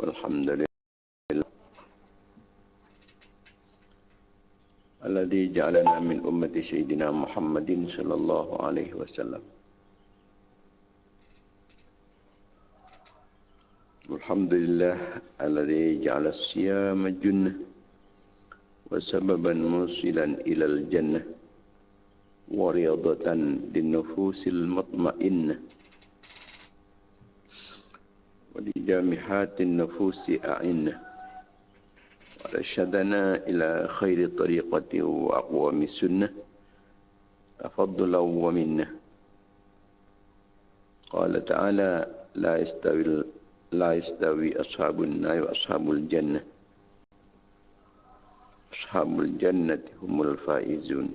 والحمد لله الذي جعلنا من أمة سيدنا محمد صلى الله عليه وسلم. الحمد لله الذي جعل الصيام جنة وسببا موصلا إلى الجنة ورياضة للنفوس المطمئنة. ولجامحات النفوس أعنة. ورشدنا إلى خير طريقة وأقوم السنة. تفضلا ومنة. قال تعالى لا يستوي لا يستوي أصحاب النار وأصحاب الجنة. أصحاب الجنة هم الفائزون.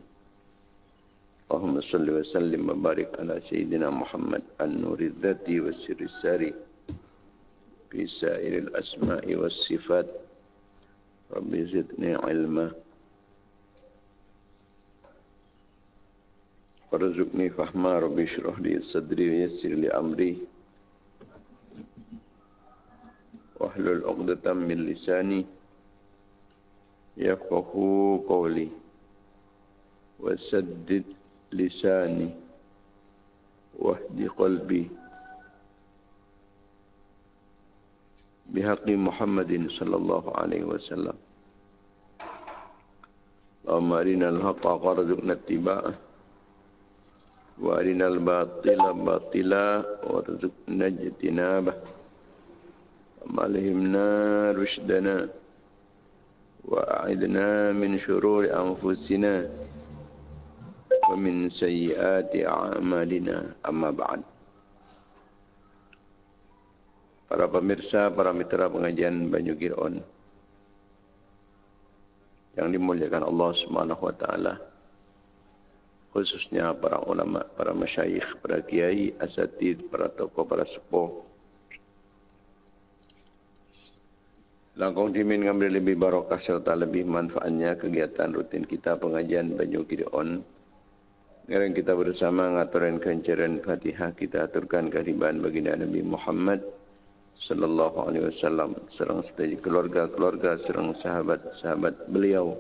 اللهم صل وسلم وبارك على سيدنا محمد النور الذاتي والسر الساري. في سائر الأسماء والصفات. رب زدني علما. وارزقني فهما. رب اشرح لي صدري ويسر لي أمري. واحلل عقدة من لساني يفقه قولي. وسدد لساني واهد قلبي. بحق محمد صلى الله عليه وسلم. اللهم أرنا الحق وارزقنا اتباعه وأرنا الباطل باطلا وارزقنا اجتنابه. وألهمنا رشدنا وأعذنا من شرور أنفسنا ومن سيئات أعمالنا. أما بعد. Para pemirsa, para mitra pengajian Banyu Giron yang dimuliakan Allah Subhanahu wa taala. Khususnya para ulama, para masyayikh, para kiai, asatid, para tokoh, para sepuh. Langkong dimin ngambil lebih barokah serta lebih manfaatnya kegiatan rutin kita pengajian Banyu Giron. Sekarang kita bersama ngaturin kencaran Fatihah kita aturkan kehadiran baginda Nabi Muhammad sallallahu alaihi wasallam serang setiap keluarga-keluarga serang sahabat-sahabat beliau.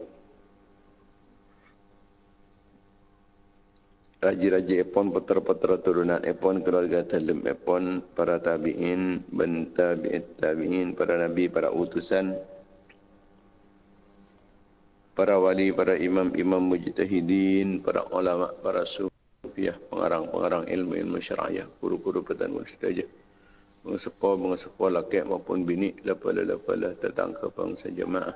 Raja-raja epon putra-putra turunan epon keluarga talim epon para tabi'in ben tabi'it tabi'in para nabi para utusan para wali para imam-imam mujtahidin para ulama para sufiah pengarang-pengarang ilmu-ilmu syariah guru-guru petan mustajab mengesepa mengesepa laki maupun bini lapala-lapala tentang ke bangsa jemaah.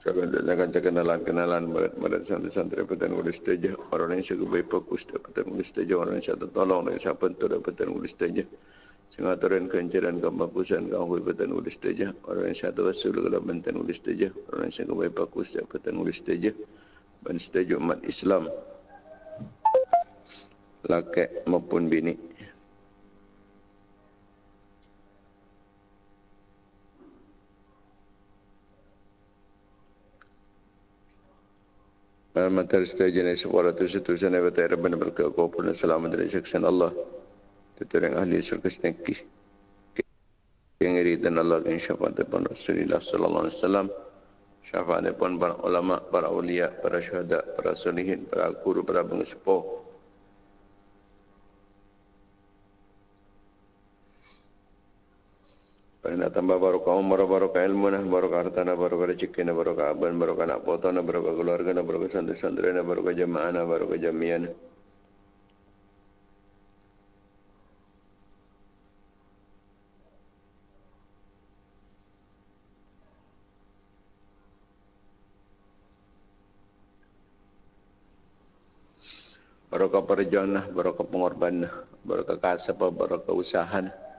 Jangan kenalan kenalan merat santri-santri petan ulis tajah orang yang suka baik fokus petan ulis tajah orang yang satu tolong dan siapa tu petan ulis tajah sehingga turun kencaran kebagusan kau hui ulis tajah orang yang satu wasul kalau petan ulis tajah orang yang suka baik fokus petan ulis tajah setuju umat Islam. Laki maupun bini Materi setuju ni sebuah tu setuju ni betul Rabbi Nabi Kau pun selamat dari seksan Allah. Tentu yang ahli surga seneki. Yang iri dan Allah yang syafaat depan Rasulullah Sallallahu Alaihi Wasallam. Syafaat depan para ulama, para ulia, para syuhada, para solihin, para guru, para pengesepuh. Karena tambah barokah umur, barokah ilmu, nah, barokah harta, nah, barokah rezeki, nah, barokah aban, barokah anak foto, nah, barokah keluarga, nah, barokah santri-santri, nah, barokah jemaah, nah, barokah jamian. Barokah perjuangan, barokah pengorbanan, barokah kasab, barokah usaha.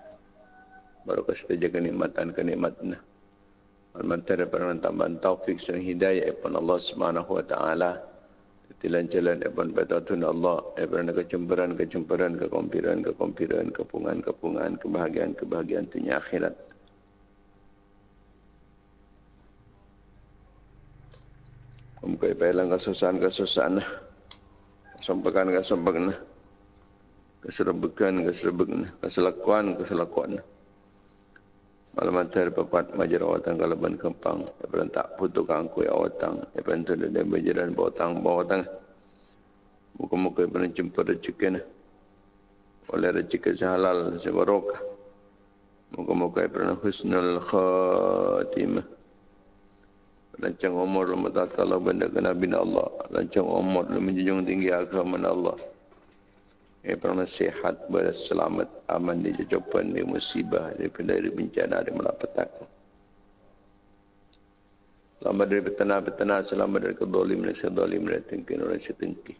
Barokah kita jaga kenikmatan kenikmatan. Al-Mantara pernah tambahan taufik sang hidayah Ibn Allah Subhanahu Wa Taala. Tilan jalan Ibn Batatun Allah. Ibn kecemburan, kecemburan, kekompiran, kekompiran, kepungan, kepungan, kebahagiaan, kebahagiaan dunia akhirat. Muka ipahilang kesusahan, kesusahan. Kesompakan, kesompakan. Malam antar papat majar awatan kalaban kempang. Epan tak putuk angkui awatan. Epan tu dan berjalan bawatang bawatang. Muka-muka epan jumpa rezeki Oleh rezeki sehalal sebarokah. Muka-muka epan husnul khatimah. Lancang umur lu matatala benda kena bina Allah. Lancang umur lu menjunjung tinggi agama Allah. Eh pernah sehat berselamat aman di jawapan di musibah daripada dari bencana di malapetaka. Selamat dari petana-petana, selamat dari kedolim dan sedolim dan tengki dan setengki.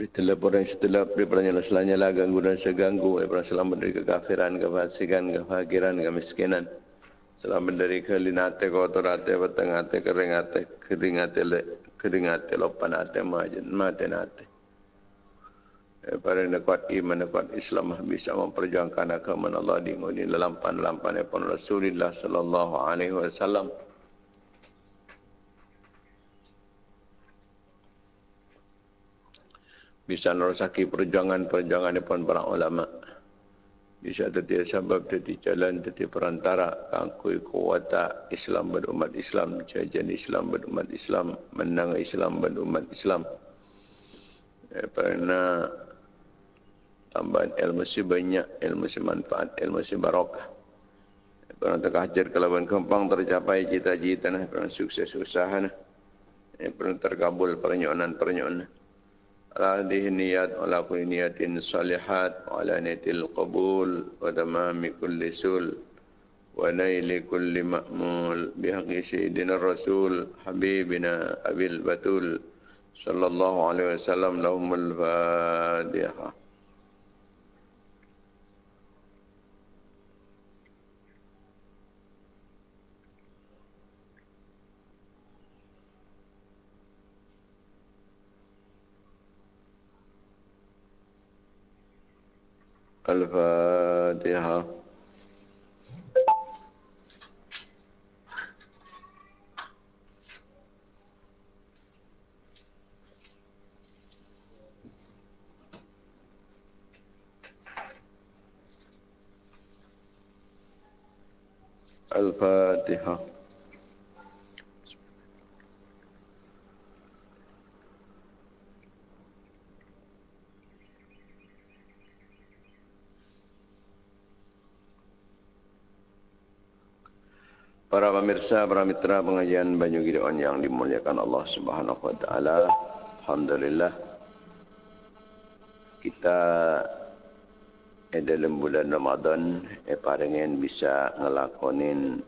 Setelah orang setelah daripada selanya lah ganggu dan seganggu daripada selamat dari kekafiran, kefasikan, kefakiran, kemiskinan. Selamat dari kelinate, kotorate, petengate, keringate, keringate, keringate, lopanate, majen, matenate. Para yang kuat iman, kuat Islam bisa memperjuangkan agama Allah di nguni lampan-lampan pun Rasulullah sallallahu alaihi wasallam. bisa nerosaki perjuangan-perjuangan depan para ulama. Bisa jadi sebab jadi jalan jadi perantara kangkui kuwata Islam berumat Islam, jajan Islam berumat Islam, menang Islam berumat Islam. Eh, kerana tambahan ilmu si banyak, ilmu si manfaat, ilmu si barokah. Eh, kerana terkajar kelaban kempang tercapai cita-cita, kerana sukses usaha, kerana terkabul pernyonan-pernyonan. على هذه النيات وعلى كل نية صالحات وعلى نية القبول وتمام كل سول ونيل كل مأمول بحق سيدنا الرسول حبيبنا أبي البتول صلى الله عليه وسلم لهم الفاتحة الفاتحة. الفاتحة. Pemirsa, para mitra pengajian Banyu Gideon yang dimuliakan Allah Subhanahu wa taala. Alhamdulillah kita dalam bulan Ramadan eh parengen bisa ngelakonin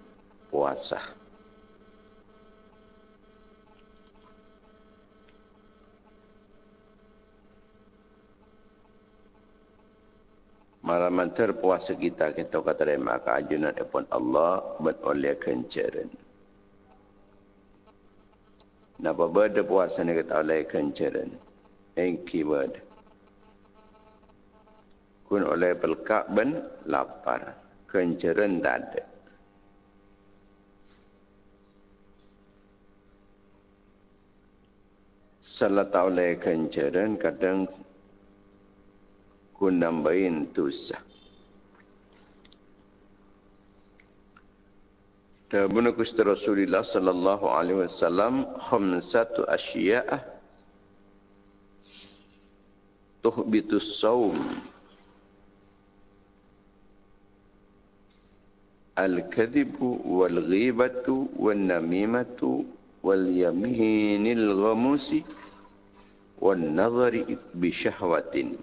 puasa. Malam terpuasa kita kita kata maka ajunan epon Allah buat oleh kencaran. Napa berda puasa ni kata oleh kencaran. Engki berda. Kun oleh pelkak ben lapar. Kencaran tak ada. Salah tak oleh kencaran kadang kun nambahin dosa. Dan bunuh kusti Rasulullah sallallahu alaihi wasallam khamsatu asyiya'ah tuhbitu sawm al-kadhibu wal-ghibatu wal-namimatu wal-yaminil ghamusi wal-nazari bi syahwatin.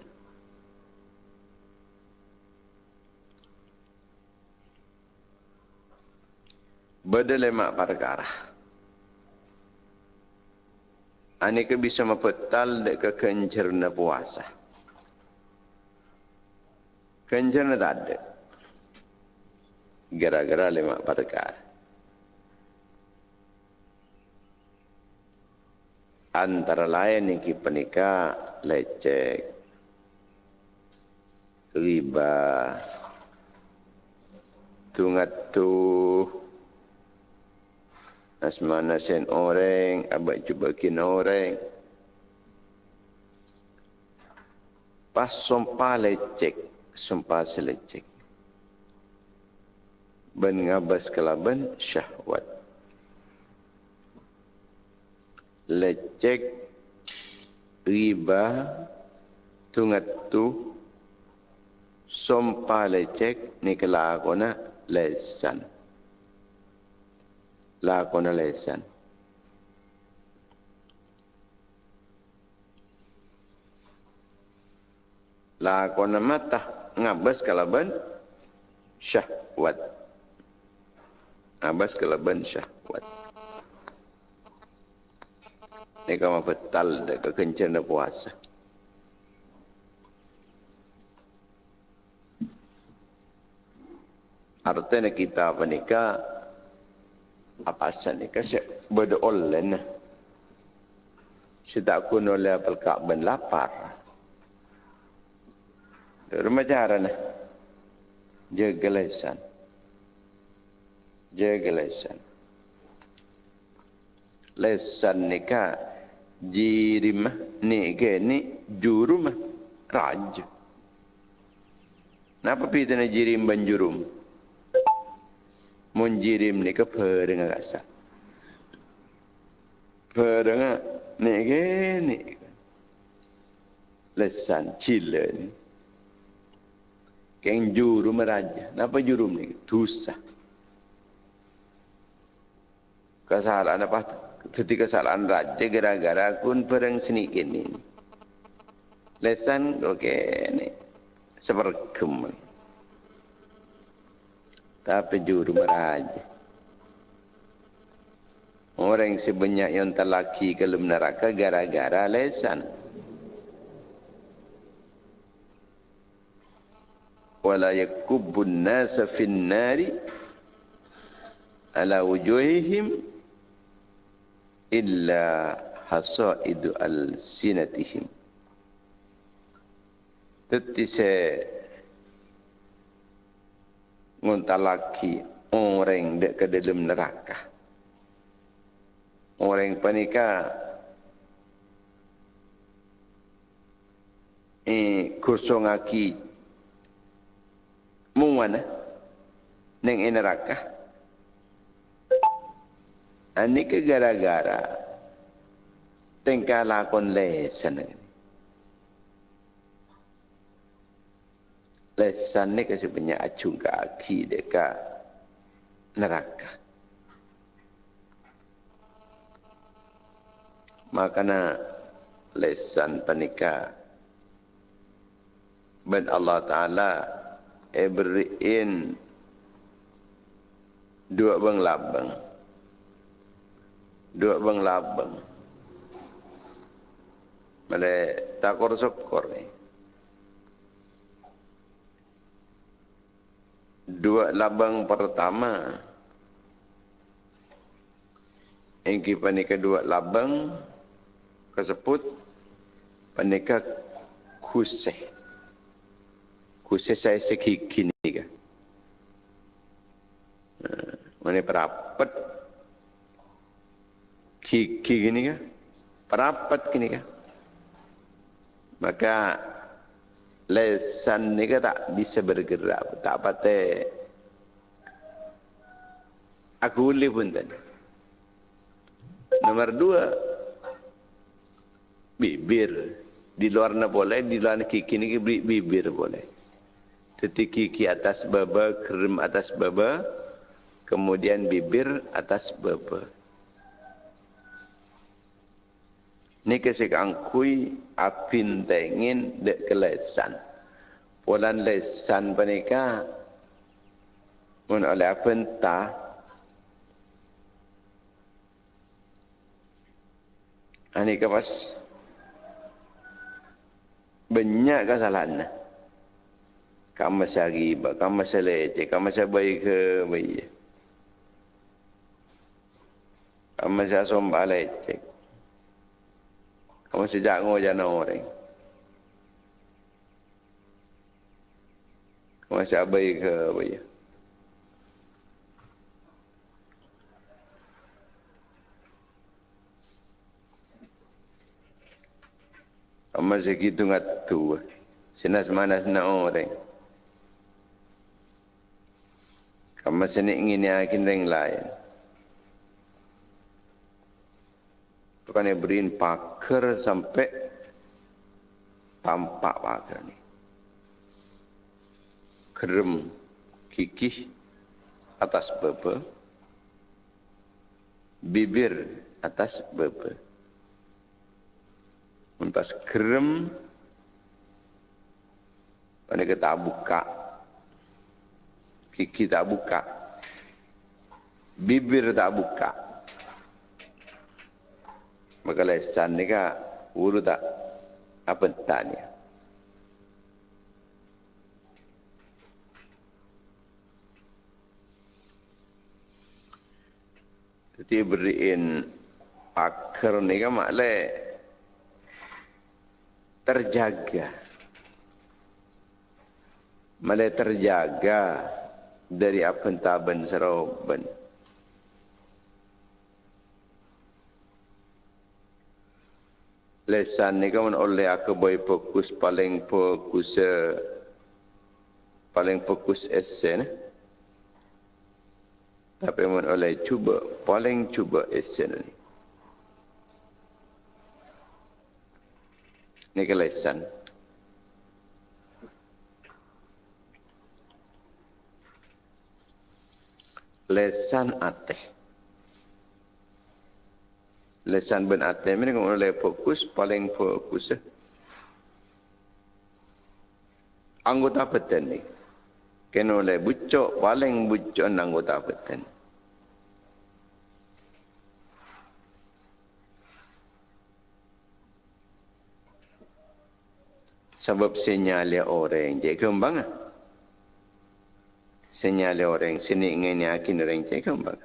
Berdelemak perkara. Ani ke bisa mempetal dek ke kencerna puasa. Kencerna tak ada. Gara-gara lemak perkara. Antara lain kita penikah lecek, riba, tungat tuh, Asmana sen orang, abad cuba kina orang. Pas sumpah lecek, sumpah selecek. Ben ngabas kelaban syahwat. Lecek riba tungat tu sumpah lecek ni kelakona lesan. Lakona lesan. lakon mata ngabas kalaban syahwat ngabas kalaban syahwat ni kama betal de kekencan puasa. Artinya kita apa nikah apa asal nikah saya berdoa saya tak kuno oleh apel ben lapar Rumah cara ni. Jaga lesan. Jaga lesan. Lesan ni ka jirim ni ke ni jurum raj. Napa pita ni jirim ban jurum? Mun jirim ni ke pereng rasa. Pereng ni ke ni. Lesan cila ni. Keng jurum raja. Napa jurum ni? Dosa. Kesalahan apa? Ketika kesalahan raja gara-gara kun perang senikin ini. Lesan okey ni. Sepergem. Tapi jurum raja. Orang sebanyak yang terlaki ke neraka gara-gara lesan. wala yakubbun nasa fin nari ala wujuhihim illa hasaidu al sinatihim tetise nguntalaki orang dek ke dalam neraka orang panika eh kursongaki Mungwana neng neraka. Ani ke gara-gara tengkah lakon lesan Lesan ni kasi banyak acung kaki dekat neraka. Makana lesan panika ben Allah Ta'ala Ibrahim dua bang labang dua bang labang male takor sokor ni dua labang pertama Engki panika dua labang kesebut panika kuseh khusus saya segi kini kan. Mana perapat gigi gini kan? Perapat gini kan? Maka lesan ni kan tak bisa bergerak, tak patah. Aku boleh pun tadi. Nomor dua, bibir. Di luar na boleh, di luar kiki ni bibir boleh tetiki ki atas baba, krim atas baba, kemudian bibir atas baba. Ni kesik angkui apin tengin dek kelesan. Polan lesan panika mun oleh apa entah Ani kapas banyak kesalahan. Kamu masih riba, kamu masih leceh, kamu masih baik ke baik. Kamu masih sombak leceh. Kamu masih jangan jana. Kamu masih baik ke baik. Kamu masih gitu ngat tua. Sinas mana sena orang. Kamu sini ingin yakin yang lain. Bukan yang beriin pakar sampai tampak pakar ni. Kerem kikih atas bebe. Bibir atas bebe. Untas kerem. Pada kita buka Kiki tak buka. Bibir tak buka. Maka lesan ni kan uru tak apa tanya. Jadi beriin pakar ni kan maklum terjaga. Malah terjaga dari apa taban seroban. Lesan ni kan oleh aku boy fokus paling fokus uh, paling fokus esen. Tapi mun oleh cuba paling cuba esen ni. Ni ke lesan. lesan ateh. Lesan ben ateh ini kalau fokus paling fokus. Eh. Anggota peten ni. Kena oleh bucok paling bucok anggota peten. Sebab sinyal orang je kembang. Ah senyale orang sini ingin yakin orang cakap bang.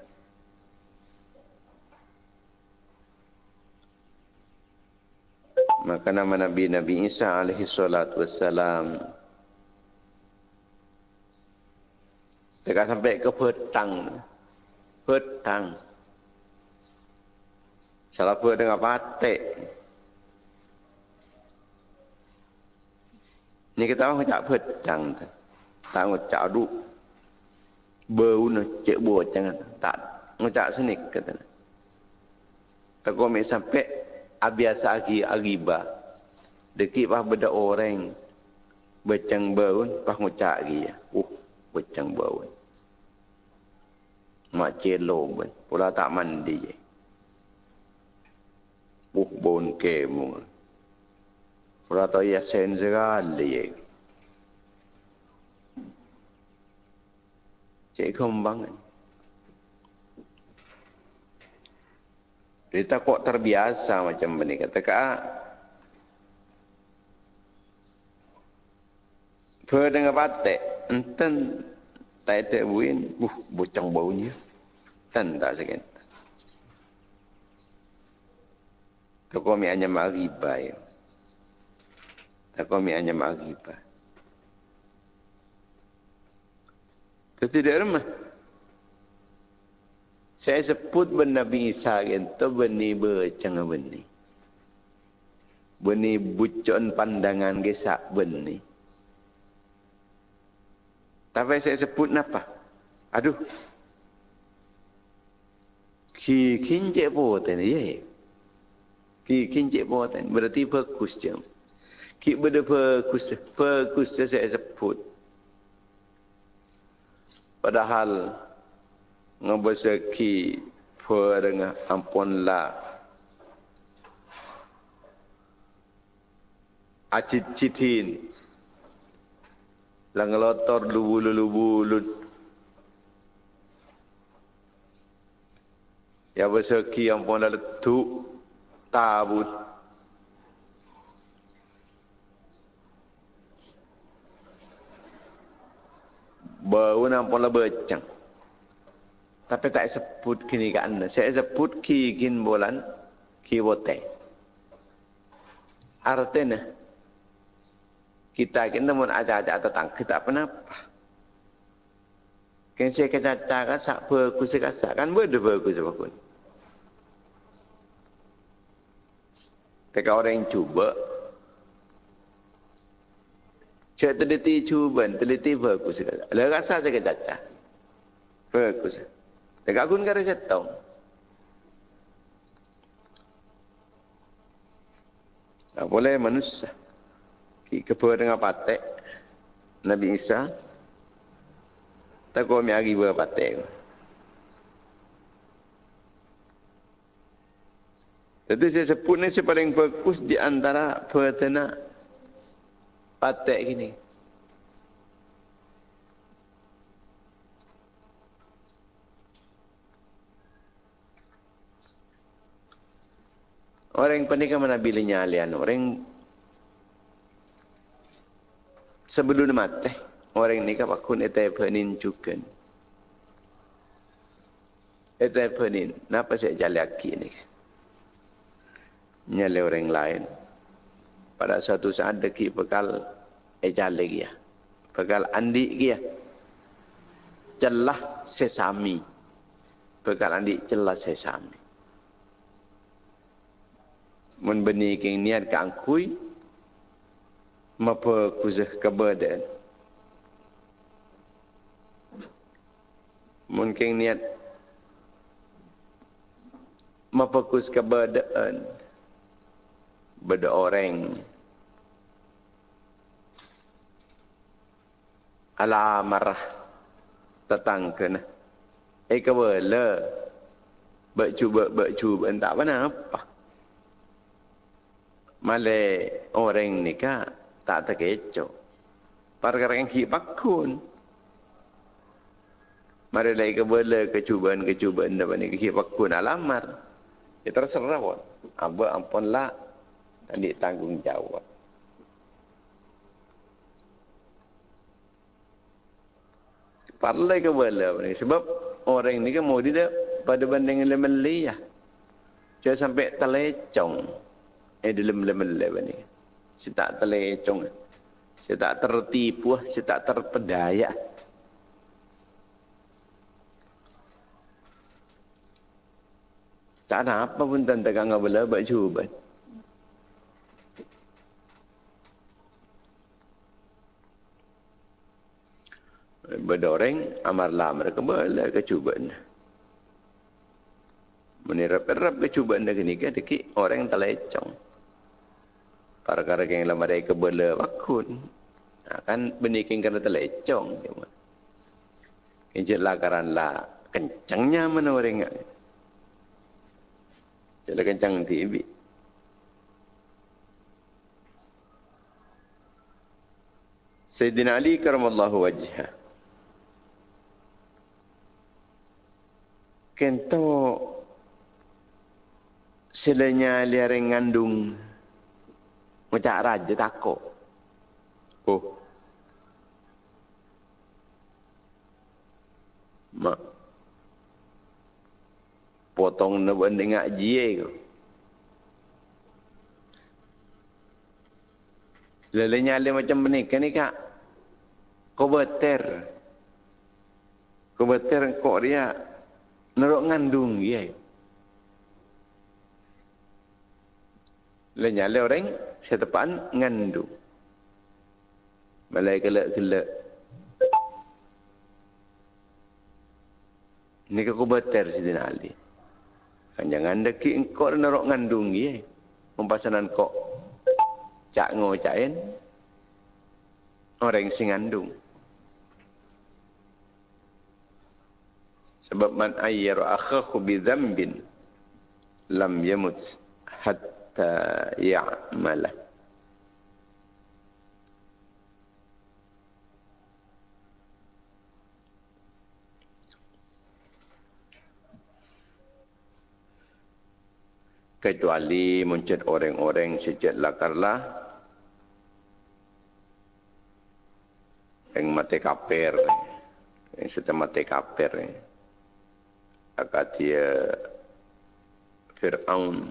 Maka nama Nabi Nabi Isa alaihi salatu wassalam. Dekat sampai ke petang. Petang. Salah pun dengan patek. Ni kita orang tak petang Tak ngucap duk bau nak cek buat jangan tak ngucap sini kata tak kau sampai abiasa lagi agiba dekik bah beda orang. Becang bau pas ngucap lagi. Ya uh becang bau mak celo ben pula tak mandi. Je uh bon kemu pula tak ya sen sekali. Ya Cik kembang. Kita kok terbiasa macam ini. Kata kak. Per dengan batik. Enten. Tak ada buin. Uh, bocang baunya. Ten tak sikit. Tak kau mi hanya maribai. Tak kau mi hanya maribai. Itu tidak remah. Saya sebut ben Nabi Isa itu benih bercang benih. Benih bucon pandangan gesak benih. Tapi saya sebut apa? Aduh. Ki kinje poten ye. Ki kinje poten berarti fokus jam. Ki berde fokus fokus saya sebut. Padahal ngebeseki per dengan ampun la. Acit citin lang lotor lubu lubu lut ya beseki ampun la letu tabut. Bau nampak lah becang. Tapi tak sebut kini ke anda. Saya sebut ki kin bulan, ki bote. Artinya, kita kena mun aja-aja tentang kita apa napa. Kan saya kata cakap sak bagus sak kan berde bagus apa pun. Orang yang cuba Cek teliti cuba, teliti fokus. Lalu rasa saya cacat. Fokus. Tak kun kare setong. Tak boleh manusia. Kepada dengan patek. Nabi Isa. Tak kau mi hari berpatek. Jadi saya sebut ni paling fokus di antara peternak patek gini. Orang yang mana bilanya alian orang sebelum mati orang ni kan pakun etai penin cukan. Etai penin, napa saya jalan lagi ni? Nyale orang lain pada suatu saat deki bekal ejal lagi ya. Bekal andi ya. Celah sesami. Bekal andi celah sesami. Mun beni king niat ka angkui mapa kuzah kebadan. Mun king niat mapa kuz kebadan beda orang. Ala marah tatang kena eh kebala bercuba bercuba entah apa male orang ni ka tak terkecoh perkara yang kipak kun Mari lagi kebala kecubaan-kecubaan dapat ni kipak kun alamar. Ya terserah pun. Aba ampun lah dan ditanggungjawab. Parlay ke bala ni sebab orang ni kan mau dia pada banding lemel ya. Jangan sampai telecong. Eh dalam lemel ni. Si tak telecong. Si tak tertipu, si tak terpedaya. Tak ada apa pun tentang kang bala buat cuba. berdoreng amarlah mereka boleh kecubaan. Menirap-irap kecubaan lagi ni kan deki orang yang telecong. Para-para yang lama dari kebela wakun. Akan ha, benikin kerana telecong. Kencet lah kerana kencangnya mana orang ingat. Jadi kencang TV. Sayyidina Ali karamallahu wajhah. kento silanya liareng ngandung macam raja takut oh mak potong na banding ngaji ko Lelenya le macam ni ni kak. Kau beter. Kau beter kok dia Nerok ngandung ya. Lenya le orang saya tepan ngandung. Balai gelak-gelak. Ini ke kubater si Dina Ali. Kan jangan deki engkau nerok ngandung ya. Mempasanan kok. Cak ngocain. Orang sing ngandung. Sebab man ayyara akhahu bi dhanbin lam yamut hatta ya'mala. Kecuali muncul orang-orang sejak lakarlah. Yang mati kafir, yang sudah mati kafir. Akatia Fir'aun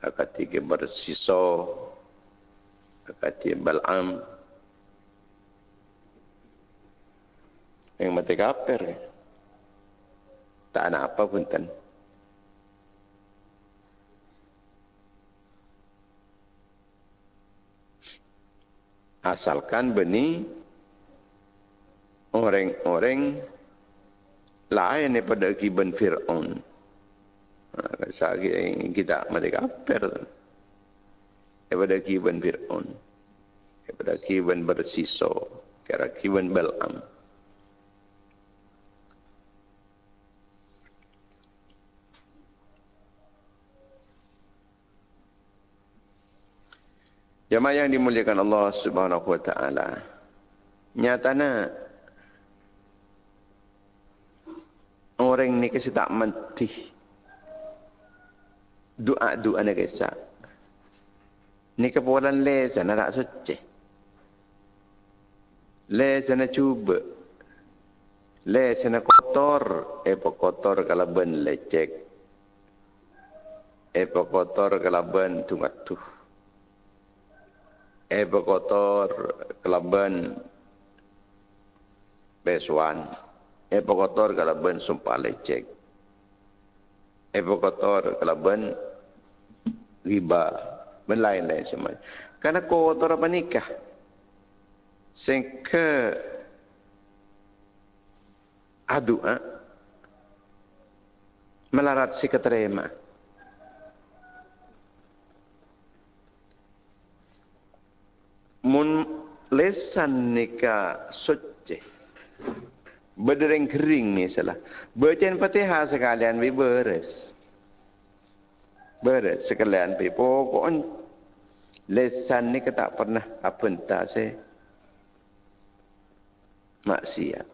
akatia bersisa. Akatia Bal'am. Yang mati kafir tak ada apa pun tan. Asalkan benih orang-orang lain daripada kiban Fir'aun. Saya kita mati kafir. Daripada kiban Fir'aun. Daripada kiban bersiso. Kira kiban Bal'am. Jemaah yang dimuliakan Allah Subhanahu wa taala. Nyatana orang ni kasi tak mati. Doa-doa ni kisah. Ni kepulan le sana tak suci. Le sana cuba. Le sana kotor. Epo kotor kalau ben lecek. Epo kotor kalau ben tungat tuh eh berkotor kelaban besuan eh berkotor kelaban sumpah lecek eh berkotor kelaban riba dan lain-lain semua. Karena kotor apa nikah sehingga adu ha? melarat si keterima. Mun lesan nika suci. Berdering kering ni salah. Bacain fatihah sekalian bi beres beres sekalian bi pokok lesan ni tak pernah apa entah saya maksiat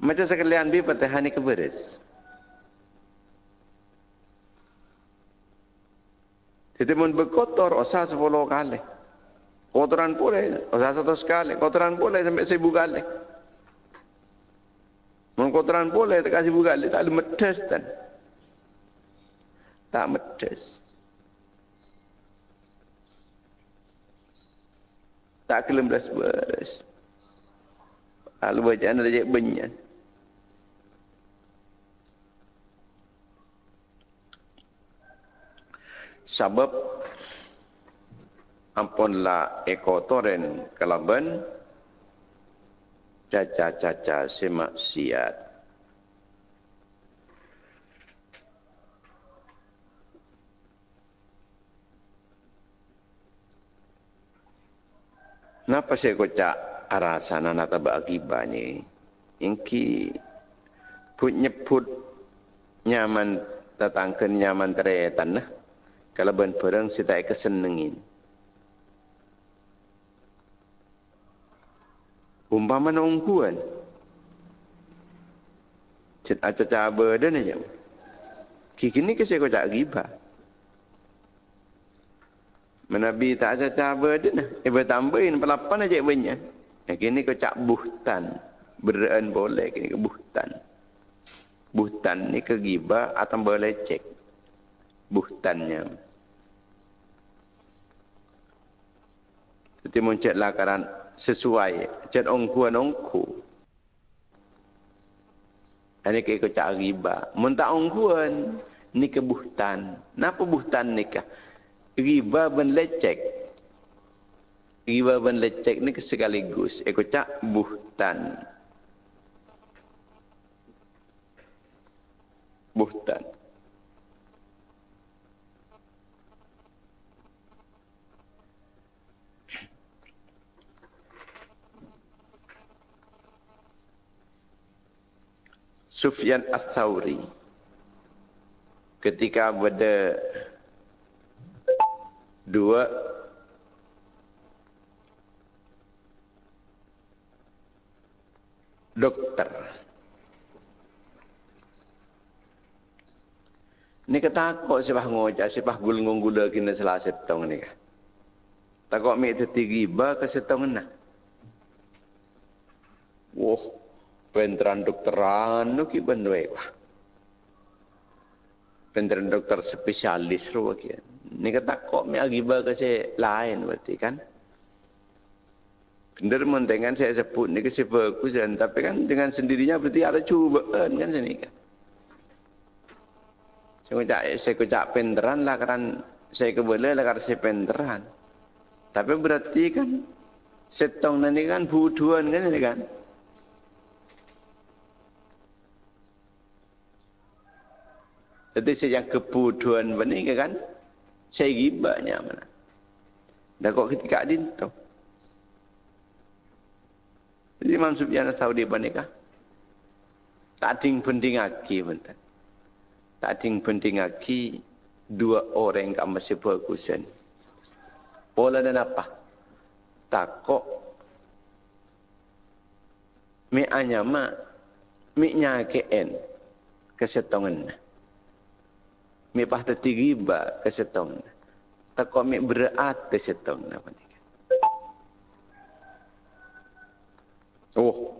macam sekalian bi fatihah ni keberes Jadi mun berkotor osa sepuluh kali. Kotoran boleh, osa satu sekali. Kotoran boleh sampai seribu kali. Mun kotoran boleh tak kasih kali, tak ada medes dan. Tak medes. Tak kelem belas beres. Kalau baca anda dah banyak. sebab ampunlah ekotoren kelaban caca-caca semaksiat. Napa saya kocak arasana nata bagibani ingki put nyebut nyaman tatangken nyaman teretan nah kalau ben perang si tak kesenengin. Umpama na ungkuan. Cik aca caba dah ni jam. Kiki ni kasi ko tak tak aca caba dah nah. Iba tambahin pelapan aja banyak. Yang kini ko cak buhtan. Beraan boleh kini ke buhtan. Buhtan ni ke giba atau boleh cek. Buhtannya. Jadi muncul lakaran sesuai. Cik ongkuan ongku. Ini ikut cak riba. Muntah ongkuan. Ni ke buhtan. Kenapa buhtan ni ke? Riba ben lecek. Riba ben lecek ni sekaligus. Ikut cak buhtan. Buhtan. Sufyan Ats-Tsauri ketika berada dua dokter Ni kata kok sebah ngojak, sebah gulung gula kena salah setong ni kah. Takut mi tertigiba ke setong nak. Wah, penteran dokteran nu ki benwe wa penteran dokter spesialis ro ki ni kata kok mi agiba ke se lain berarti kan. Bener mentengan saya sebut ni ke bagus kan tapi kan dengan sendirinya berarti ada cubaan kan sini kan. Saya kocak saya kocak penteran lah kan saya kebele lah karena saya penteran Tapi berarti kan setong nanti kan buduan kan ini kan. Jadi sejak kebuduan benih kan saya gibanya mana. Dah kok ketika adin tu. Jadi Imam Sufyan Saudi benikah. Tak ding penting lagi bentar. Tak ding penting lagi dua orang yang masih berkusen. Pola dan apa? Takok. Mi anyama. Mi nyakeen. Kesetongan. Mi pahta tigiba kesetongan. Takok mi berat kesetongan. Oh.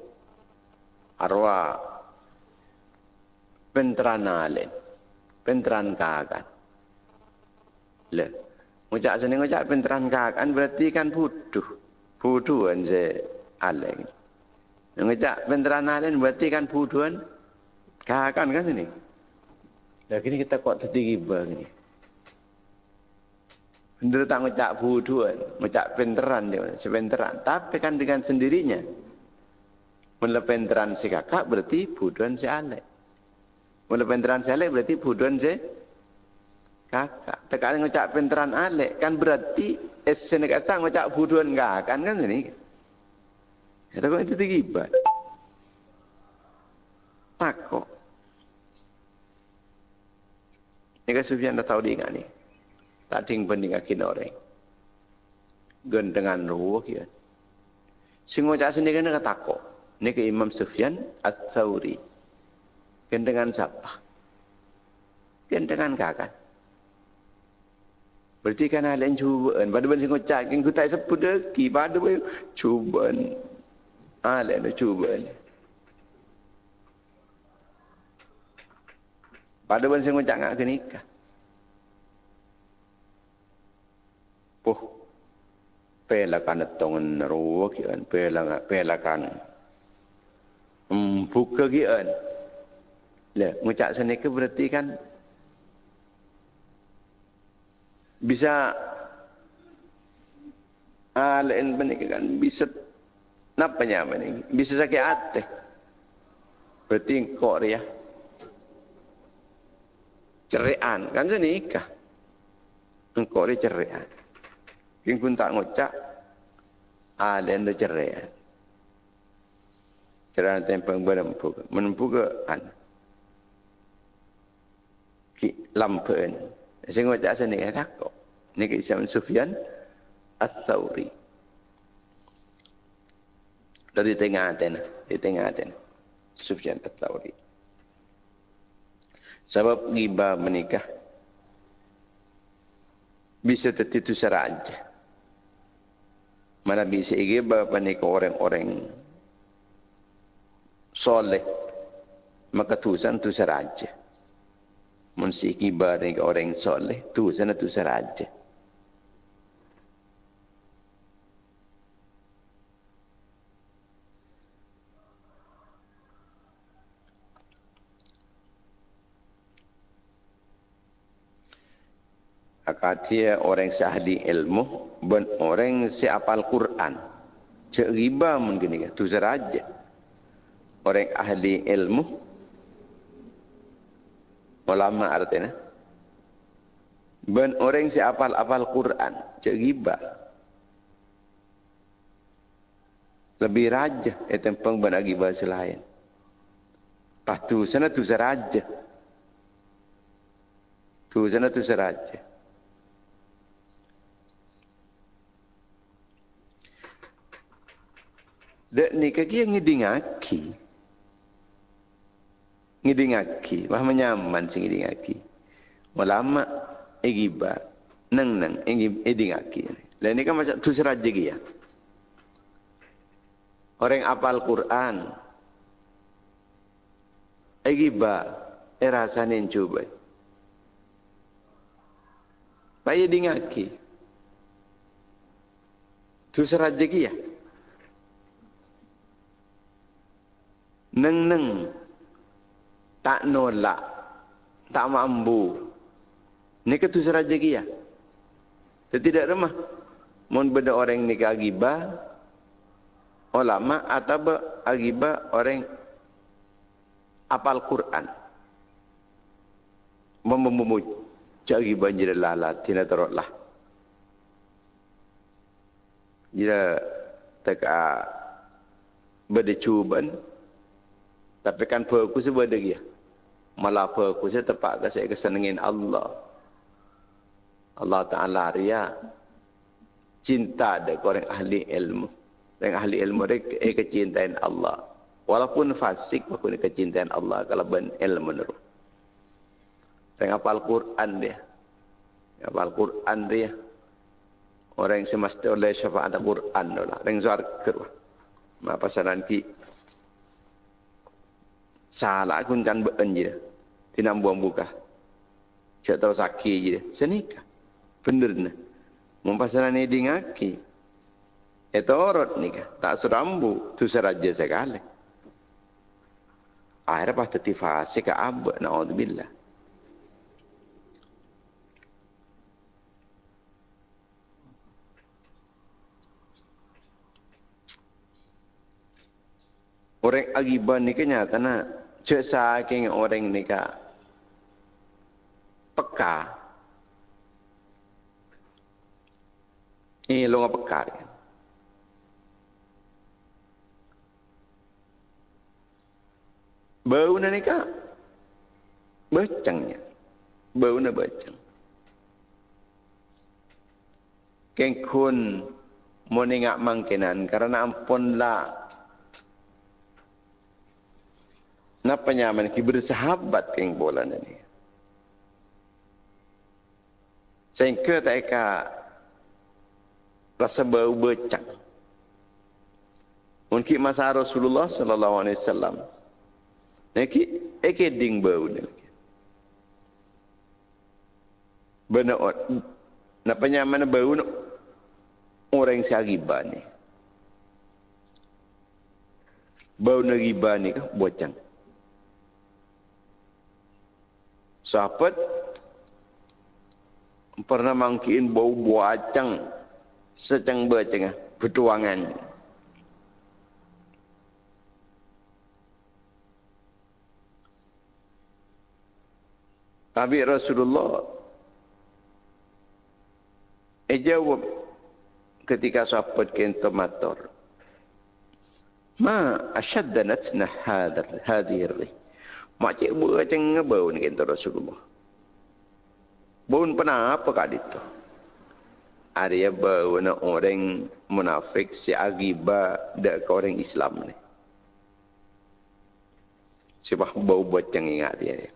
Arwah. Penteranalen. Penteran kagan. Le. Ngucap sini ngucap penteran kakan berarti kan buduh. Buduhan se aleng. Ngucap penteran alen berarti kan buduhan kakan kan ini. Dah kini kita kok tertinggi begini. Benda tak ngucap buduhan. Ngucap penteran dia. Sepenteran. Tapi kan dengan sendirinya. Mula penteran si kakak berarti buduhan si alek. Mula penteran si alek berarti buduhan si kakak. Tekan ngucap penteran alek kan berarti esen kasa ngucap buduan kakak kan kan ini. Ya kok itu tigibat. Takok. Ini kan Sufyan dah tahu dia ni. Tak ding banding akin orang. Gen dengan ruh ya. Sing ngucap sendiri kan takok. Ini ke Imam Sufyan At-Thawri. Gen dengan siapa? Gen dengan kakak. Berarti kan hal yang cubaan. Pada benda singkong cak, yang ku tak sebut deki. Pada benda cubaan. Hal yang cubaan. Pada benda singkong cak nak nikah. Puh. Pelakan tongan ruwa kian. Pelakan. Pelakan. Hmm, buka kian. Lah, ngucap sana ke berarti kan bisa ah lain benih kan bisa napa nya benih bisa sakit hati berarti kok dia cerean. Kan saya nikah engkau dia cerean. King pun tak ngocak ah lain dia cerean. Cerean tempeng menempuh menempuh ke? Kan? Ki lampen. Saya ngocak sana ni takut. Ni ke Islam Sufyan Al-Thawri dari tengah Aten di tengah Aten Sufyan Al-Thawri sebab riba menikah. Bisa tertitu seraja mana bisa riba menikah orang-orang soleh. Maka tusan tu seraja Munsiki bareng orang soleh tu sana tu seraja. Akatia orang sahdi ilmu ben orang siapal Quran. Cek riba mungkin ni tu seraja. Orang ahli ilmu ulama artinya ben orang si apal-apal Quran cek giba lebih raja itu peng ben giba selain patu sana tu seraja tu sana tu seraja Dek ni kaki yang ngidingaki ngidingaki wah menyaman sing ngidingaki ulama egiba neng neng ngidingaki lah ini kan macam tu seraja ya. Orang apal Quran. Egiba erasanin coba Bayi dingaki. Tu seraja ya. Neng neng tak nolak, tak mampu. Ini ketu seraja kia. Tidak remah. mun benda orang ni agiba ulama atau agiba orang apal Quran membumu cari banjir lala tina terotlah jika teka berdecuban tapi kan fokus berdegi malah fokus tepat ke saya kesenengin Allah. Allah Ta'ala ria cinta ada orang ahli ilmu. Orang ahli ilmu mereka eh, kecintaan Allah. Walaupun fasik pun kecintaan Allah kalau ben ilmu nuru orang apal Quran dia. Apal Quran dia orang yang semesti oleh syafaat Quran lah. Orang suarga lah pasaran ki salah kun kan ben je tidak buang buka cak tahu sakit je senikah bener nah Mumpasaran ini dingaki. Itu orot ni. Tak serambu. Itu seraja sekali. Akhirnya pas teti fase ke abad. Na'udzubillah. Orang agiban ni kenyata nak cek saking orang ni ka peka Ini lo ngapa kari? Bau na ni ka? Becangnya. Bau na becang. Keng kun mo ni ngak mangkinan karena ampun la Napa nyaman ki bersahabat keng bola ni. Sehingga tak rasa bau becak. Mungkin masa Rasulullah sallallahu alaihi wasallam. Neki eke ding bau ni. Benar Napa nyaman bau no? Orang si ni. Bau nagiba ni ke bocang. Sahabat pernah mangkin bau buacang secang bercengah bertuangan. Tapi Rasulullah eh jawab ketika sahabat kento mator ma ashadda natsna hadar hadir macam berceng ngebau ni kento Rasulullah Bau pernah apa kat itu? ada berwarna orang munafik si agiba dak orang Islam ni. Sebab bau buat yang ingat dia.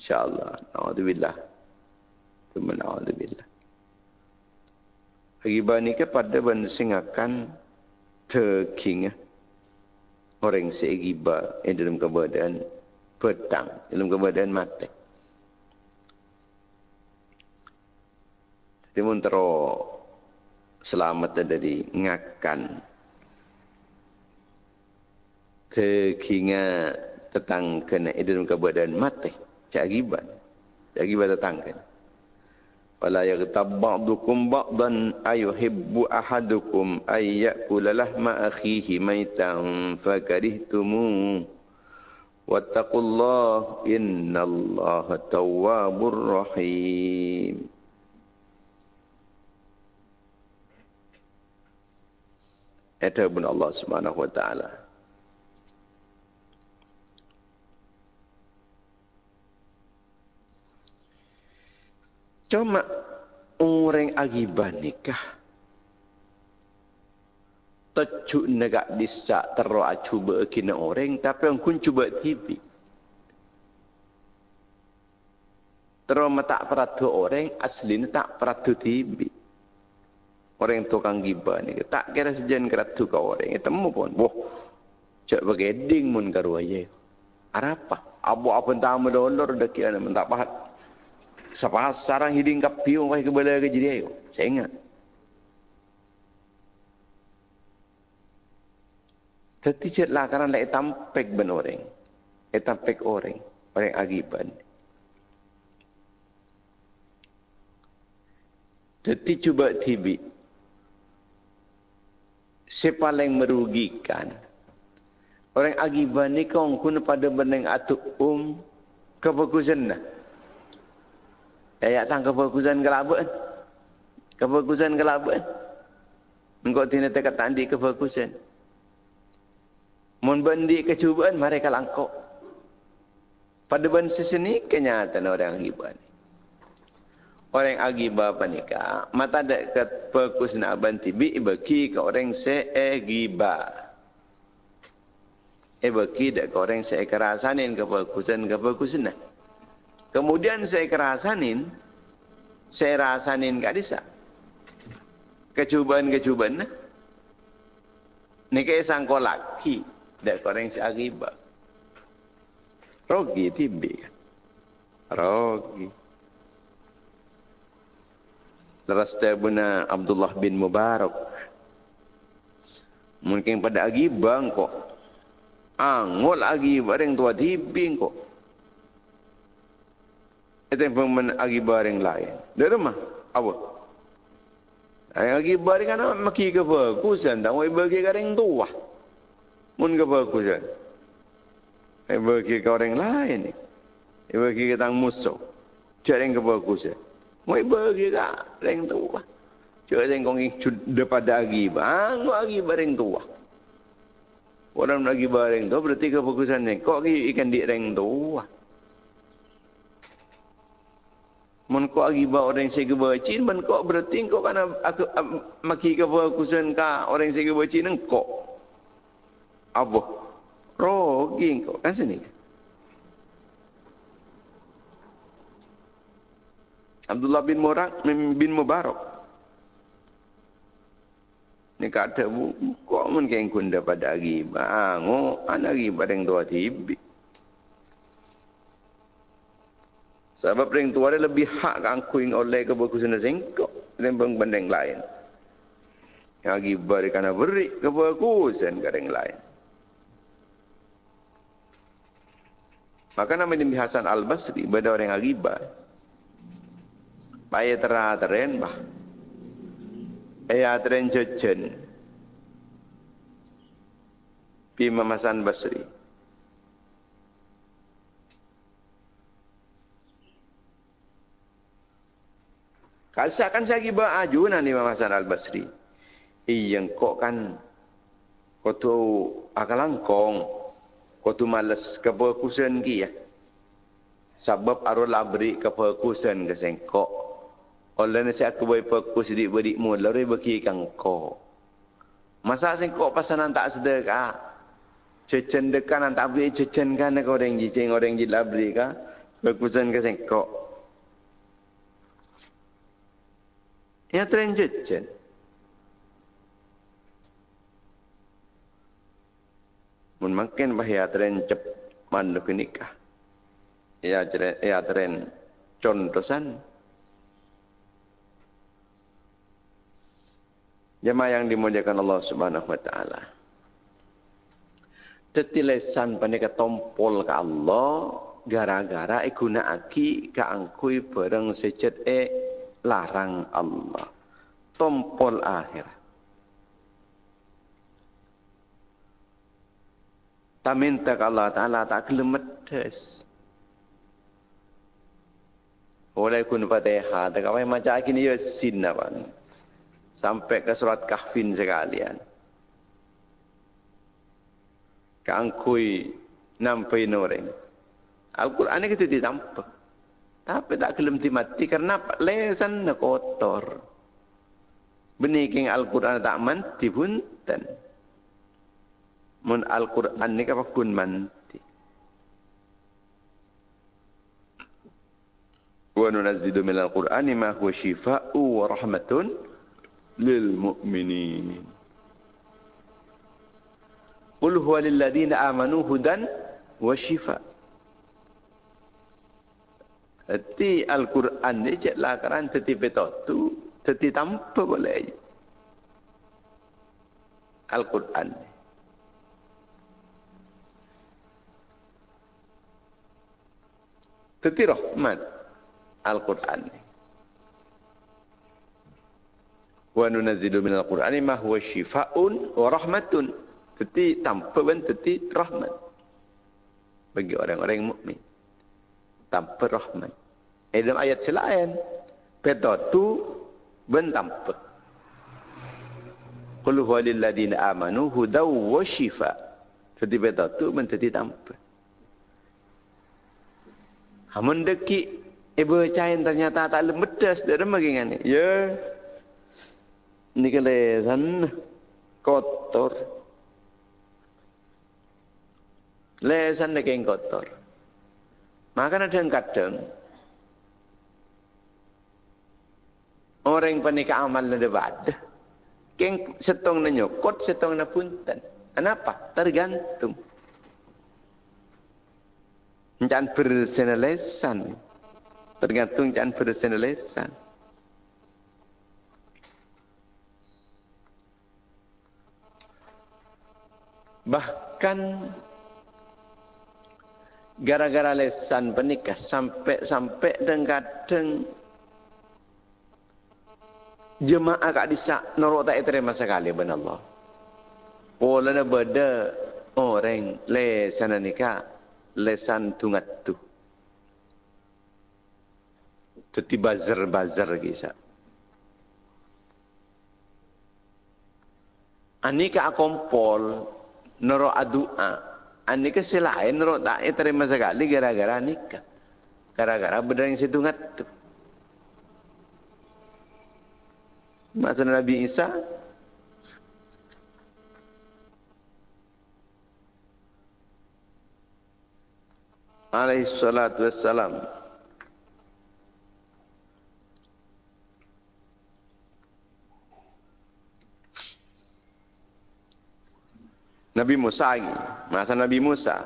InsyaAllah. Na'udzubillah. Tuma na'udzubillah. Agiba ni ke pada benda singakan terking orang si agiba yang dalam keadaan petang, dalam keadaan mati. Timun tero selamat dari ngakan. Kekinga tentang kena idun kebadan mati cak gibat cak gibat tentang kan wala yaghtab ba'dukum ba'dan ayuhibbu ahadukum ay ya'kula lahma akhihi maitan fakarihtumu wattaqullaha innallaha tawwabur rahim Itu pun Allah Subhanahu Wa Taala. Cuma orang agiban nikah. Tujuk negak disak teruk cuba kena orang tapi orang kun cuba TV. Terus tak peratu orang aslinya tak peratu TV orang tukang giba ni tak kira sejen keratu kau orang temu pun. Boh cak bagi ding mun karu aja apa? Abu apa tamu dolor deki ana mentak pahat sapa sarang hiding kapiu wah ke bala ke jadi ayo saya ingat Tetapi cek lah kerana lek tampek ben orang. Eh tampek orang. Orang agiban. Jadi cuba tibi. Siapa yang merugikan? Orang agiban ni kau kun pada beneng atu um kebagusan dah. Ayat tang kebagusan kelabuan. Kebagusan kelabuan. Engkau tidak tekat tandi kebagusan. Mun bendi kecubaan mereka langkok. Pada bangsa sini kenyataan orang agiban. Orang agiba panika mata dak kat perkus nak banti bi bagi ke orang se agiba eh bagi dak orang saya kerasanin ke bagusan ke nah. Kemudian saya kerasanin, saya rasanin gak bisa. Kecubaan-kecubaan nah. Ni kayak sangko laki, dak orang saya akibat. Rogi tibi. Rogi. Lepas buna Abdullah bin Mubarak. Mungkin pada agibang kok angol lagi bareng tua tibing kok. Yang pemen lagi bareng lain. Dari rumah, apa? Yang lagi bareng kan maki ke fokusan, tak bagi kareng tua. Mun ke. Yang bagi ke orang lain. Yang bagi ke tang musuh. Cak yang ke. Mau bagi ke orang tua. Cak yang kong depan lagi. Angol lagi bareng tua. Orang lagi bareng tu berarti kefokusannya. Kok ikan di reng tu? Mun lagi bawa orang saya kebacin, mun kok berarti kok kan aku maki kefokusan ka orang saya kebacin kok. Apa? Rogi kok kan sini. Abdullah bin Murak bin Mubarak ni kata bu kok mun keng kun dapat agi bango anagi bareng tua tibi sebab ring tua lebih hak kang kuing oleh ke buku sana sengko lembang bandeng lain. Agi bari kana beri ke buku sen gareng lain. Maka nama ini Hasan Al Basri pada orang agiba Paya terah teren bah. Ayat renjejen pi mamasan basri Kalsa kan saya giba ajunan ni mamasan al basri iyang kok kan kau tu akalangkong kau tu malas keperkusan ki ya sebab arul labri keperkusan kesengkok oleh nasi aku boleh fokus di beri mu lalu bagi kang ko. Masa sing kok pasanan tak sedekah. Cecen dekan tak beli cecen kan kau orang jicing orang jila beli ka. Fokusan ke sing kok. Ya tren cecen. Mun makin bahaya tren cep mandu nikah. Ya ya tren contosan. Jemaah yang dimuliakan Allah Subhanahu wa taala. Tetilesan panika tompol ke Allah gara-gara e gunakake kaangkui bareng secet e larang Allah. Tompol akhir. Ta minta ke Allah Ta'ala tak kelemedes. Oleh kun fatihah, tak apa macam ini ya sin apa sampai ke surat kahfin sekalian. Kangkui nampai noreng. Al-Quran itu tidak nampak. Tapi tak kelem timati karena lesan kotor. Beniking Al-Quran tak manti punten. Mun Al-Quran ni kapa kun manti. Wa nunazzidu minal Al-Quran ma huwa shifa'u wa rahmatun lil mu'minin. Qul huwa lil ladina amanu hudan wa shifa. Jadi Al-Quran ni cek lah kerana teti tu, teti tanpa boleh. Al-Quran ni. Teti rahmat Al-Quran ni. Wa nunazzilu minal Qur'ani ma huwa syifaa'un wa rahmatun. Teti tanpa ben teti rahmat. Bagi orang-orang mukmin. Tanpa rahmat. Eh dalam ayat selain. Peta tu ben tanpa. Qul huwa lil ladina amanu hudaw wa shifa. Teti peta tu ben teti tanpa. Hamun deki ibu cain ternyata tak lemedas dari magingan. Ya. Ni kelesan kotor. Lesan dek yang kotor. Maka ada yang kadang orang panika amal nade bad. Keng setong na nyokot, setong na punten. Kenapa? Tergantung. Jangan bersenelesan. Tergantung jangan bersenelesan. Bahkan gara-gara lesan pernikah sampai-sampai dan kadang jemaah kak disak norok tak terima sekali benar Allah. Pola beda orang lesan nikah lesan tungat tu. Teti bazar-bazar kisah. Anika kompol nero adua. Anika selain nero tak terima sekali gara-gara nikah. Gara-gara benda yang tungat tu. Masa Nabi Isa? Alaihi salatu wassalam. Nabi Musa lagi. Masa Nabi Musa.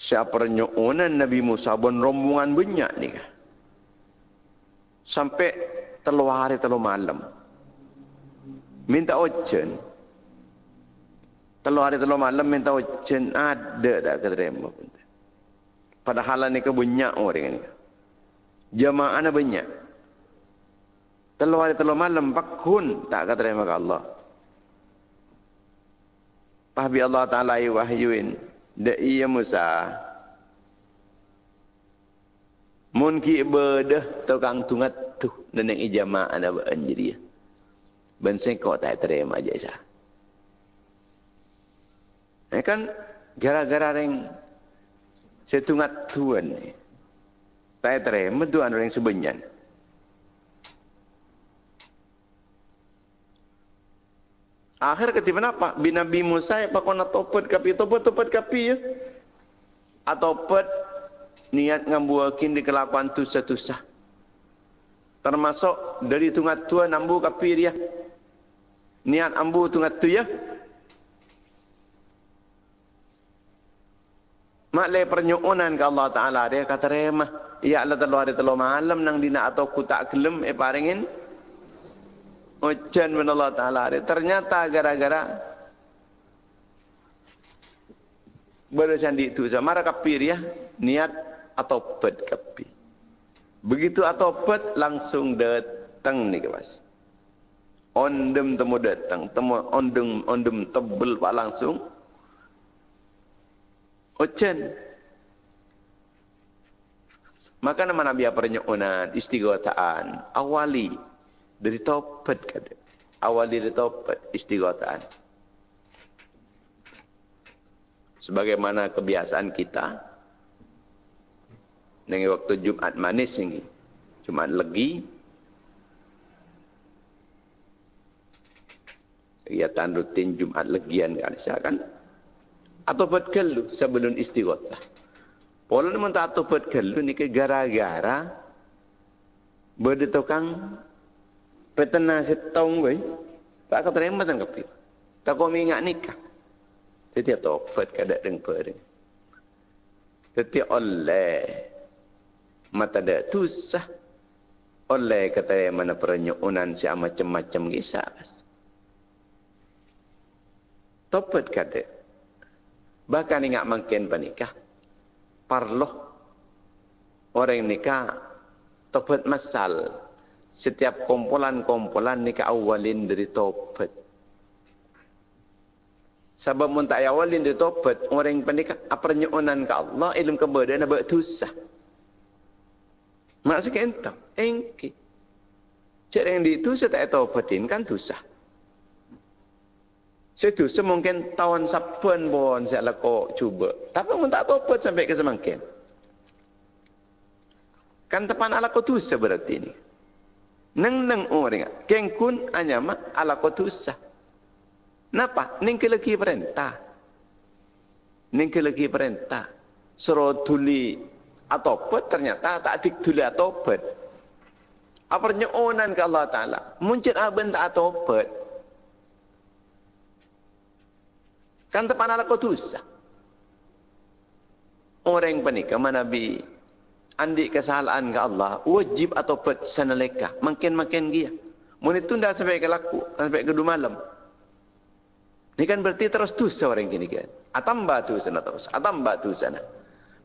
Siapa renyonan Nabi Musa bon rombongan banyak ni sampai telur hari telur malam minta ojen Telur hari telur malam minta hujan ada tak keterima. Padahal ni ke banyak orang ni. Jamaah ni banyak. Telur hari telur malam pakun tak keterima ke Allah. Pahbi Allah Ta'ala wahyuin. Da iya Musa. Mun ki ibadah tukang tungat tu. Dan yang ijamaah ni beranjir. Ben kau tak terima je sah. Ini kan gara-gara yang setungat tuan ni. Tak terima tuan orang sebenyan. Akhir ketika apa? Bin Nabi Musa pak kona topat kapi topat topat kapi ya. Atau pet niat ngambuakin di kelakuan tu satu sah. Termasuk dari tungat tua nambu kapi dia. Niat ambu tungat tu ya. Mak le pernyuunan ke Allah Ta'ala. Dia kata remah. Ya Allah telah ada telah malam nang dina atau ku tak gelem eh paringin. Ujian bin Allah Ta'ala. Dia ternyata gara-gara. Di itu. Mara kapir ya. Niat atau pet kapir. Begitu atau pet langsung datang ni kemas. Ondem temu datang. Temu ondem, ondem tebel pak langsung. Ochen. Maka nama Nabi apa penyuunan istighotaan awali dari topat kata. Awali dari topat istighotaan. Sebagaimana kebiasaan kita dengan waktu Jumat manis ini. Jumat legi. Kegiatan rutin Jumat legian kan. Kan atau buat kelu sebelum istighothah. Pola ni tak atau buat kelu ni ke gara-gara berde tukang petena setong we tak kau terima tan kapi. Tak kau ingat nikah. Jadi atau buat kada deng pering. Jadi oleh mata dak tusah oleh kata mana perenyuunan si macam-macam kisah. Topat kata Bahkan ingat makin pernikah. Parloh. Orang nikah. Topat masal. setiap kumpulan-kumpulan ni ke awalin dari tobat. Sebab mun tak awalin dari tobat, orang yang pendik apa nyonan ke Allah, ilmu keberadaan nak dosa. Maksudnya entah, engki. Cik yang di itu saya tak tobatin kan dosa. Saya tu semungkin tahun sapan pun saya lakukan cuba. Tapi mun tak tobat sampai ke semangkin. Kan tepan ala ko tusa berarti ni. Neng neng orang keng kun anyama ala ko tusa. Napa? Ning ke lagi perintah. Ning ke lagi perintah. Suruh tuli pet ternyata tak dik tuli atau pet. Apa nyonan ke Allah Ta'ala? Muncul abang tak pet. Kan tepan ala ko tusa. Orang panik, mana Nabi andi kesalahan ke Allah wajib atau pet sanaleka makin-makin dia mun tunda sampai ke laku sampai ke malam ini kan berarti terus tu seorang gini kan atam batu sana terus atam batu sana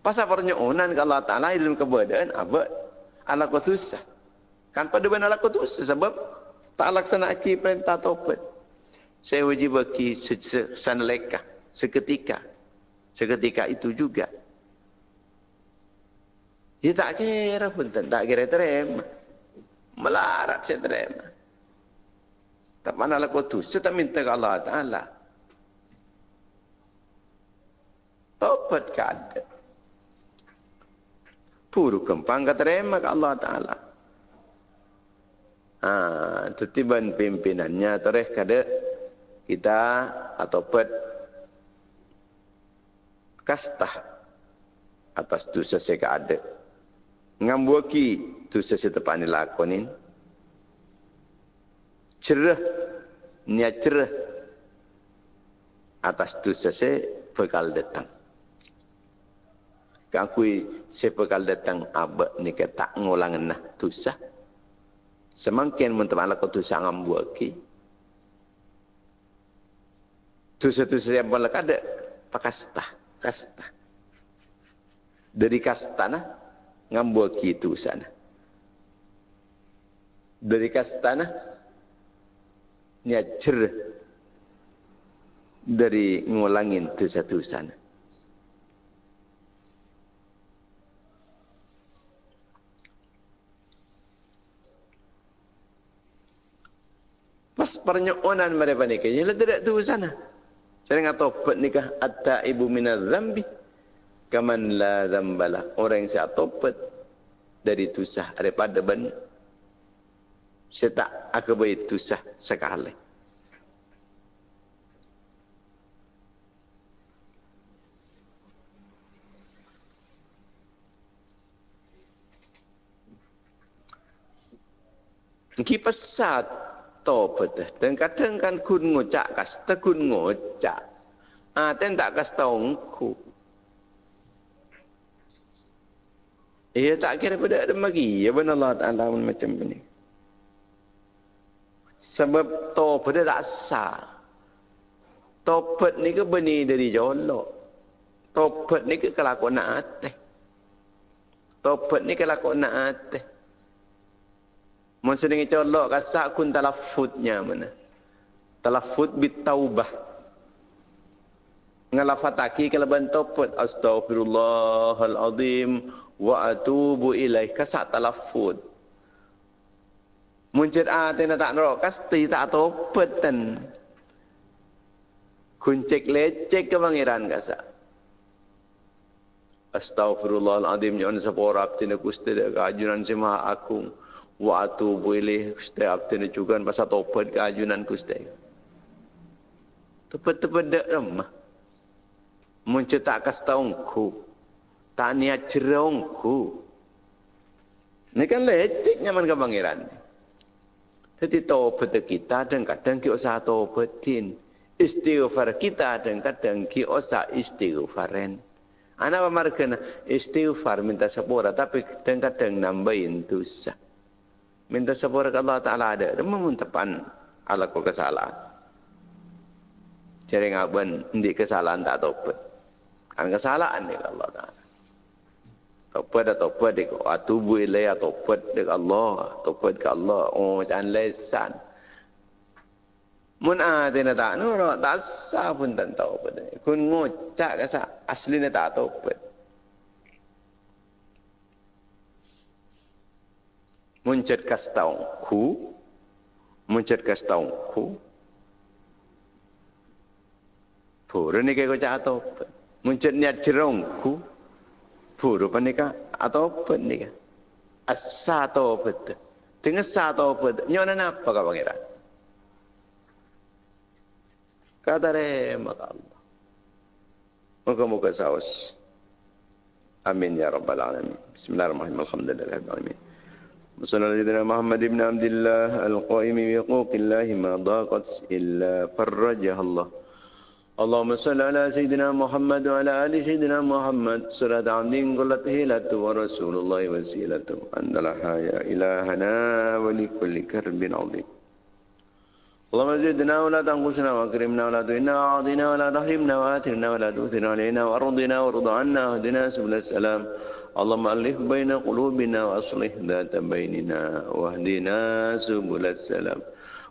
pasal pernyonan ke Allah Ta'ala dalam keberadaan abad ala kutusa kan pada benar ala kutusa sebab tak laksana aki perintah taubat saya wajib bagi sanaleka seketika seketika itu juga dia tak kira pun tak kira terima. Melarat saya terima. Tak mana kau tu. Saya tak minta ke Allah Ta'ala. Topat ke ada. Puru kempang ke terima ke Allah Ta'ala. Ha, tetiban pimpinannya tereh kada kita atau pet kastah atas dosa saya ke ada ngambuaki tu sesetepan ni lakonin cerah niat cerah atas tu sese bekal datang kakui se bekal datang abak ni ke tak ngulang nah tu sah semakin menteman lakon tu sah ngambuaki tu satu yang boleh ada pakasta kasta dari kastana ngambua kitu sana. Dari kastana niat cer dari ngulangin tu satu pernyonan mereka nikah, ya tidak tu sana. Saya ngatakan tobat nikah atta ibu minaz zambi. Kaman la zambala orang yang saya topat dari tusah. Daripada ben saya tak akabai tusah sekali. Ki pesat topat dan kadang kan kun ngocak kas ngocak ah ten tak kas taungku Ia tak kira pada ada lagi. Ya benar Allah Ta'ala macam ni. Sebab tobat tak sah. Tobat ni ke benih dari jolok. Tobat ni ke kelakuan atas. Tobat ni kelakuan atas. Masa dengan colok kasak kun talafutnya mana. Talafut bitaubah. Ngalafataki kalau bentuk Astaghfirullahaladzim wa atubu ilaih. Kasak talafud. Muncul ah tena tak nerok. Kasti tak topetan kuncek lecek ke pangeran kasak Astaghfirullahaladzim Jangan sepora abtina kusti keajunan si maha akung Wa atubu ilaih kusti abtina juga Pasal topet keajunan kusti Tepet-tepet dek remah Muncul tak kasih tahu tak niat cerongku. Ini kan lecek nyaman ke pangeran. Jadi taubat kita dan kadang kita usah taubatin. Istighfar kita dan kadang kita usah istighfaran. Anak pemargana istighfar minta sepura tapi kadang-kadang nambahin dosa. Minta sepura ke Allah Ta'ala ada. Dan memuntapan ala ko kesalahan. Jadi ngaban, hindi kesalahan tak taubat. Kan kesalahan ni Allah Ta'ala. Taubat dah taubat dek atubu ilai taubat dek Allah, taubat ke Allah. Oh macam lesan. Mun ate na tak ro tak sa pun tak dah. Kun ngocak ka sa asli na tak. Muncet kas taung ku. Muncet kas taung ku. Pura ni kaya kocak atau apa. Muncet niat jerong ku. Pura pa ni ka atau apa ni. Asa atau apa tu. Tengah sa atau apa tu. Nyonya apa ka pangeran. Kata maka Allah. Moga-moga saus. Amin ya rabbal alamin. Bismillahirrahmanirrahim. Alhamdulillahirabbil alamin. وصلى على سيدنا محمد بن عبد الله القائم بحقوق الله ما ضاقت إلا فرجها الله اللهم صل على سيدنا محمد وعلى آل سيدنا محمد صلاة عبد قلت هيلة ورسول الله وسيلته أنت الحياة إلهنا ولكل كرب عظيم اللهم زدنا ولا تنقصنا واكرمنا ولا تهنا وعاضنا ولا تحرمنا وآثرنا ولا تؤثر علينا وأرضنا وارض عنا واهدنا سبل السلام. اللهم ألف بين قلوبنا وأصلح ذات بيننا واهدنا سبل السلام.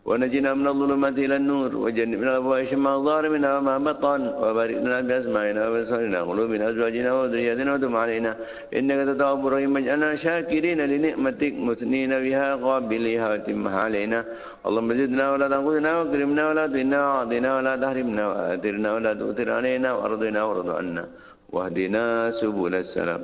ونجنا من الظلمات إلى النور وجنبنا الفواحش ما ظهر منها وما بطن وبارك لنا بأسمائنا وبصرنا قلوبنا أزواجنا وذرياتنا وتب علينا. إنك تتوب الرحيم اجعلنا شاكرين لنعمتك مثنين بها قابليها وتمها علينا. اللهم زدنا ولا تنقذنا واكرمنا ولا تهنا وأعطنا ولا تحرمنا وآثرنا ولا تؤثر علينا وأرضنا وارض عنا واهدنا سبل السلام.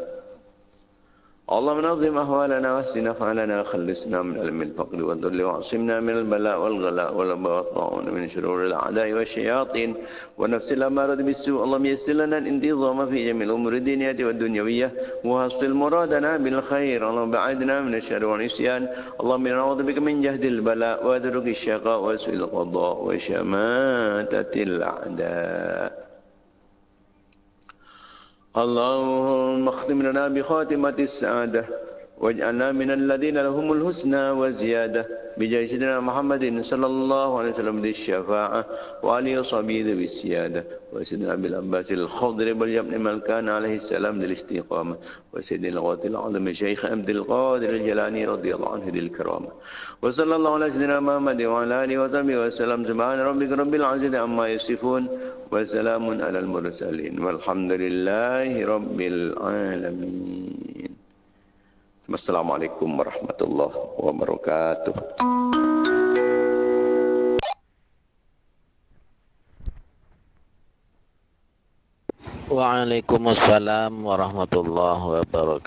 اللهم نظم أحوالنا واحسن أفعالنا خلصنا من علم الفقر والذل واعصمنا من البلاء والغلاء والبطاء من شرور الأعداء والشياطين ونفس الأمارة بالسوء. اللهم يسر لنا الانتظام في جميع الأمور الدينية والدنيوية وحصل مرادنا بالخير. اللهم بعدنا من الشر والعصيان. اللهم نعوذ بك من جهد البلاء ودرك الشقاء وسوء القضاء وشماتة الأعداء. اللهم اختم لنا بخاتمة السعادة. واجعلنا من الذين لهم الحسنى وزيادة بجاه سيدنا محمد صلى الله عليه وسلم ذي الشفاعة وعلي وصحبه ذي السيادة وسيدنا أبي العباس الخضر بن ملكان عليه السلام ذي الاستقامة وسيدنا الغوث العظم شيخ عبد القادر الجلاني رضي الله عنه ذي الكرامة وصلى الله على سيدنا محمد وعلى آله وصحبه وسلم. سبحان ربك رب العزة عما يصفون وسلام على المرسلين والحمد لله رب العالمين. Wassalamualaikum warahmatullahi wabarakatuh. Waalaikumsalam warahmatullahi wabarakatuh.